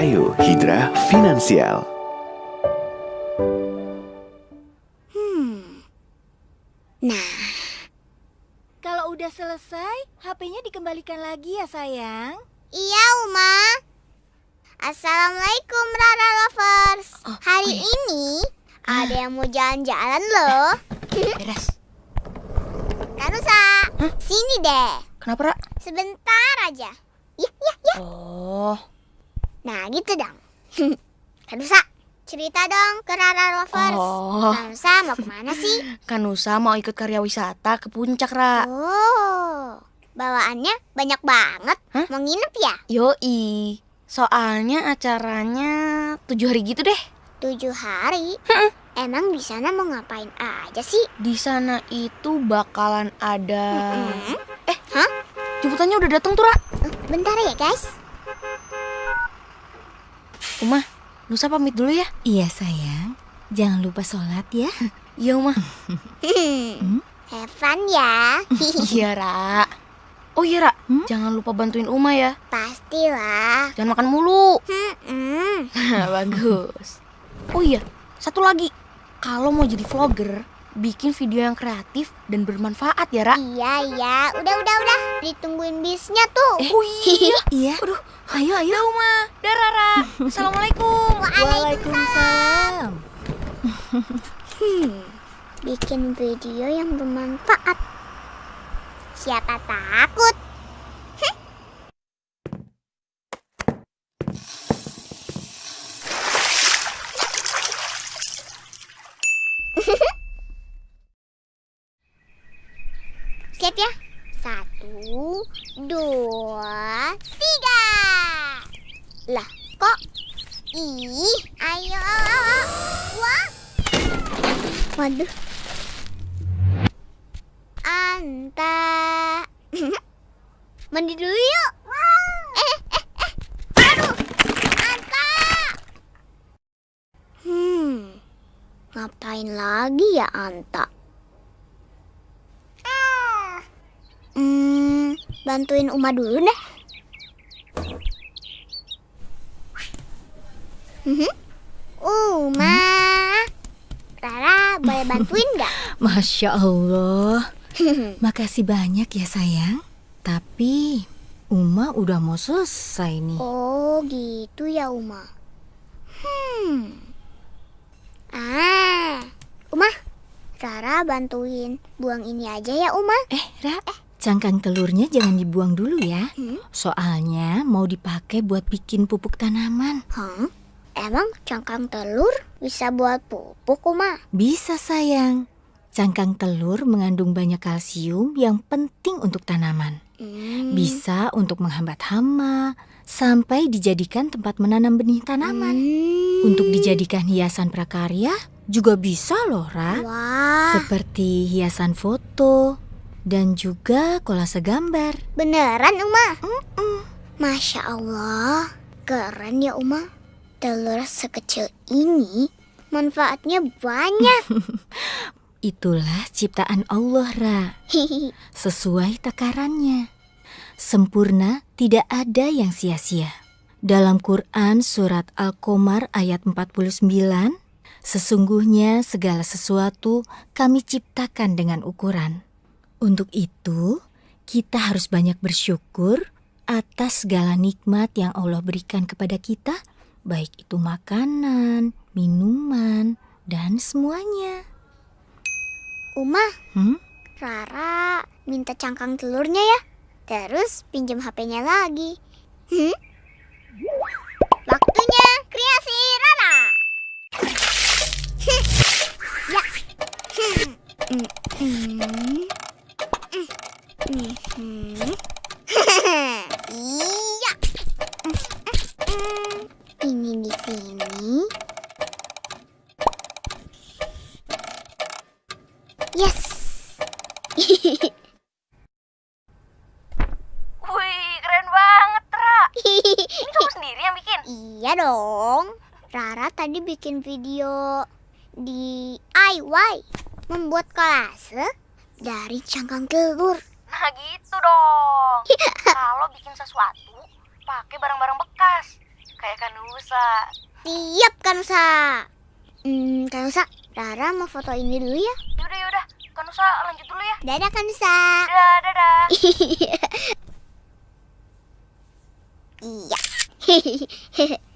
Ayo Hidra Finansial. Hmm. Nah, Kalau udah selesai, HP-nya dikembalikan lagi ya sayang. iya Uma. Assalamualaikum Rara Lovers. Oh, Hari oh iya. ini ada yang mau jalan-jalan loh. Beres. Kanusa, sini deh. Kenapa, Ra? Sebentar aja. Ya, ya, ya. Oh, Nah, gitu dong. Kanusa, cerita dong ke Rara Lovers. Oh. Kanusa mau ke mana sih? Kanusa mau ikut karya wisata ke puncak, Ra. Oh, bawaannya banyak banget. Hah? Mau nginep ya? Yoi. Soalnya acaranya tujuh hari gitu deh. Tujuh hari. Emang di sana mau ngapain aja sih? Di sana itu bakalan ada. Hmm? Eh, Hah? jemputannya udah datang tuh, Ra. Eh, Bentar ya guys. Uma, Nusa pamit dulu ya. Iya sayang, jangan lupa sholat ya. Iya, Uma. Hmm. Have fun ya. Iya, Ra. Oh iya, Ra. Hmm? Jangan lupa bantuin Uma ya. Pastilah. Jangan makan mulu. Hmm. Bagus. Oh iya, satu lagi. Kalau mau jadi vlogger, bikin video yang kreatif dan bermanfaat ya, Ra. Iya iya. Udah udah udah. Ditungguin bisnya tuh. Oh iya. Iya. Aduh, Ayo ayo. Dah, Uma. Dah, Rara. Assalamualaikum. Waalaikumsalam. Hmm. Bikin video yang bermanfaat. Siapa takut? Siap ya? Satu, dua, tiga. Lah, kok? Ih, ayo. Wah. Waduh. Anta. Mandi dulu yuk. Eh, eh, eh. Aduh. Anta. Hmm. Ngapain lagi ya Anta? Hmm, bantuin Uma dulu deh. Mhm. Uma. Rara, boleh bantuin nggak? Masya Allah. Makasih banyak ya sayang. Tapi Uma udah mau selesai nih. Oh, gitu ya, Uma. Hmm. Ah, Uma, Rara bantuin buang ini aja ya, Uma. Eh Ra, cangkang telurnya jangan dibuang dulu ya. Hmm? Soalnya mau dipakai buat bikin pupuk tanaman. Hah? Emang cangkang telur bisa buat pupuk, Uma? Bisa sayang. Cangkang telur mengandung banyak kalsium yang penting untuk tanaman. Hmm. Bisa untuk menghambat hama, sampai dijadikan tempat menanam benih tanaman. Hmm. Untuk dijadikan hiasan prakarya juga bisa loh, Ra. Wah, Seperti hiasan foto dan juga kolase gambar. beneran, Uma? Masya Allah, keren ya, Uma. Telur sekecil ini manfaatnya banyak. Itulah ciptaan Allah, Ra. Sesuai takarannya. Sempurna tidak ada yang sia-sia. Dalam Quran surat Al-Qamar ayat 49, sesungguhnya segala sesuatu kami ciptakan dengan ukuran. Untuk itu, kita harus banyak bersyukur atas segala nikmat yang Allah berikan kepada kita, baik itu makanan, minuman, dan semuanya. Uma, Hmm? Rara minta cangkang telurnya ya. Terus pinjam HP-nya lagi. Hmm? Waktunya kreasi Rara. ya. Hmm. Hmm. Hmm. Hmm. Iya. Ini di sini. Yes. Wih, keren banget, Ra. Ini kamu sendiri yang bikin? Iya dong. Rara tadi bikin video DIY membuat kolase dari cangkang telur. Nah, gitu dong. Kalau bikin sesuatu, pakai barang-barang bekas. kayak Kanusa. Siap Kanusa. Hmm, Kanusa, Rara mau foto ini dulu ya. Yaudah yaudah, Kanusa lanjut dulu ya. Dadah Kanusa. Dadah dadah. Iya.